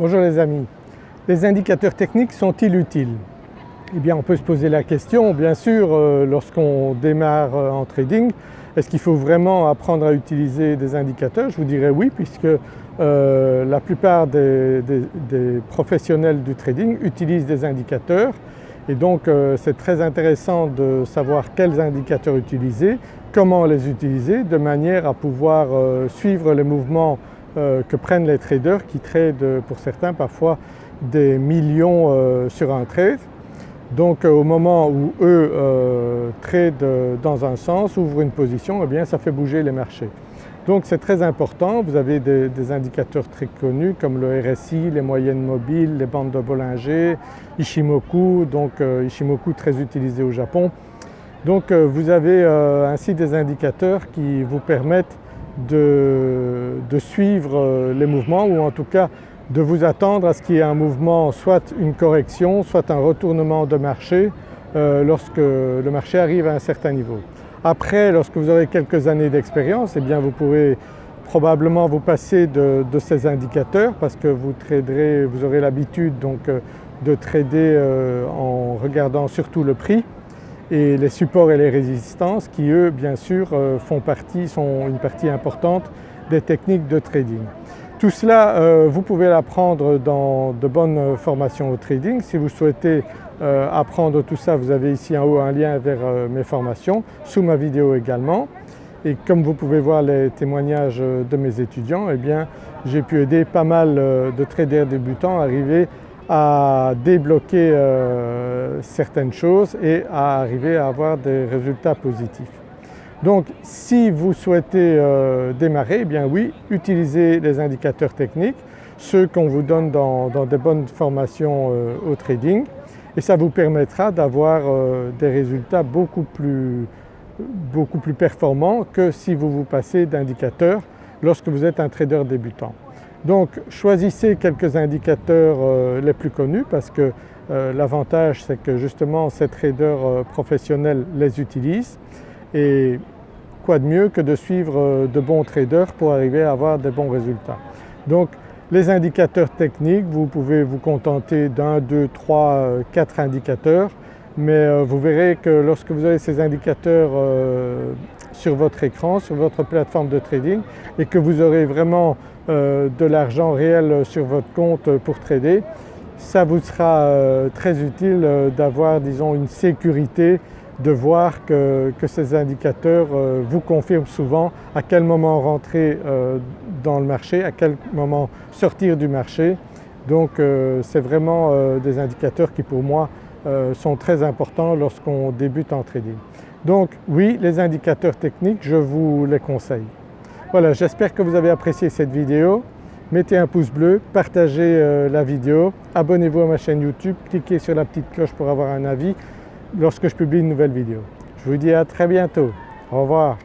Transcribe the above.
Bonjour les amis. Les indicateurs techniques sont-ils utiles? Eh bien on peut se poser la question bien sûr euh, lorsqu'on démarre euh, en trading, est-ce qu'il faut vraiment apprendre à utiliser des indicateurs? Je vous dirais oui puisque euh, la plupart des, professionnels du trading utilisent des indicateurs. Et donc c'est très intéressant de savoir quels indicateurs utiliser, comment les utiliser de manière à pouvoir suivre les mouvements que prennent les traders qui tradent pour certains parfois des millions euh, sur un trade. Donc euh, au moment où eux tradent dans un sens, ouvrent une position, eh bien ça fait bouger les marchés. Donc c'est très important, vous avez des, indicateurs très connus comme le RSI, les moyennes mobiles, les bandes de Bollinger, Ishimoku, donc Ishimoku très utilisé au Japon. Donc vous avez ainsi des indicateurs qui vous permettent de, suivre euh, les mouvements ou en tout cas de vous attendre à ce qu'il y ait un mouvement, soit une correction, soit un retournement de marché euh, lorsque le marché arrive à un certain niveau. Après, lorsque vous aurez quelques années d'expérience, eh vous pourrez probablement vous passer de, ces indicateurs parce que vous traderez, vous aurez l'habitude donc euh, de trader en regardant surtout le prix et les supports et les résistances qui eux bien sûr euh, font partie, sont une partie importante des techniques de trading. Tout cela euh, vous pouvez l'apprendre dans de bonnes formations au trading. Si vous souhaitez euh, apprendre tout ça vous avez ici en haut un lien vers mes formations, sous ma vidéo également. Et comme vous pouvez voir les témoignages de mes étudiants, eh bien j'ai pu aider pas mal de traders débutants à arriver à débloquer euh, certaines choses et à arriver à avoir des résultats positifs. Donc si vous souhaitez euh, démarrer, eh bien oui, utilisez les indicateurs techniques, ceux qu'on vous donne dans, des bonnes formations euh, au trading et ça vous permettra d'avoir des résultats beaucoup plus, beaucoup plus performants que si vous vous passez d'indicateurs lorsque vous êtes un trader débutant. Donc choisissez quelques indicateurs euh, les plus connus parce que euh, l'avantage c'est que justement ces traders euh, professionnels les utilisent et quoi de mieux que de suivre de bons traders pour arriver à avoir des bons résultats. Donc les indicateurs techniques, vous pouvez vous contenter d'un, deux, trois, quatre indicateurs mais vous verrez que lorsque vous avez ces indicateurs sur votre écran, sur votre plateforme de trading et que vous aurez vraiment de l'argent réel sur votre compte pour trader, ça vous sera euh, très utile euh, d'avoir disons une sécurité, de voir que, ces indicateurs vous confirment souvent à quel moment rentrer dans le marché, à quel moment sortir du marché. Donc c'est vraiment des indicateurs qui pour moi sont très importants lorsqu'on débute en trading. Donc oui, les indicateurs techniques, je vous les conseille. Voilà, j'espère que vous avez apprécié cette vidéo. Mettez un pouce bleu, partagez euh, la vidéo, abonnez-vous à ma chaîne YouTube, cliquez sur la petite cloche pour avoir un avis lorsque je publie une nouvelle vidéo. Je vous dis à très bientôt. Au revoir.